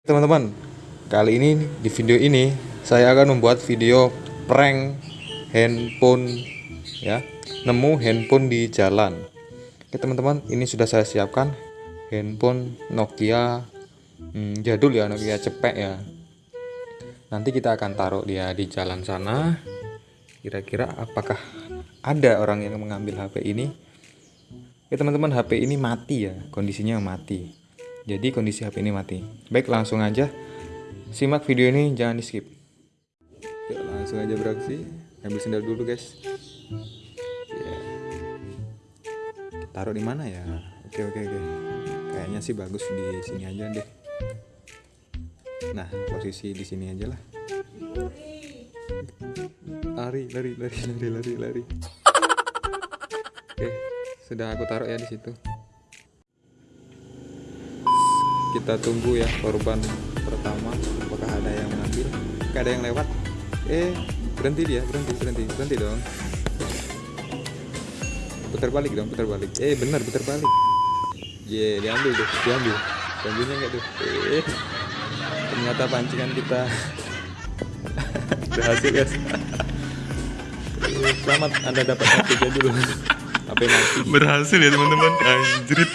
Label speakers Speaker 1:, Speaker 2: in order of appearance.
Speaker 1: Teman-teman, kali ini di video ini saya akan membuat video prank handphone ya. Nemu handphone di jalan. Oke teman-teman, ini sudah saya siapkan handphone Nokia hmm, jadul ya, Nokia cepek ya. Nanti kita akan taruh dia di jalan sana. Kira-kira apakah ada orang yang mengambil HP ini? Ya teman-teman, HP ini mati ya, kondisinya mati. Jadi kondisi HP ini mati. Baik, langsung aja simak video ini, jangan di skip. Yuk, langsung aja beraksi. Ambil sendal dulu, guys. Ya. Taruh di mana ya? Oke, oke, oke. Kayaknya sih bagus di sini aja deh. Nah, posisi di sini aja lah. Lari, lari, lari, lari, lari, lari. Oke, sudah aku taruh ya di situ kita tunggu ya korban pertama apakah ada yang mengambil. Gak ada yang lewat. Eh berhenti dia berhenti berhenti berhenti dong. Putar balik dong putar balik. Eh benar putar balik. Ye yeah, diambil tuh diambil. Diambilnya enggak tuh? Eh ternyata pancingan kita. Berhasil guys. Selamat anda dapat HP dulu HP mati?
Speaker 2: Berhasil ya teman-teman. Anjrit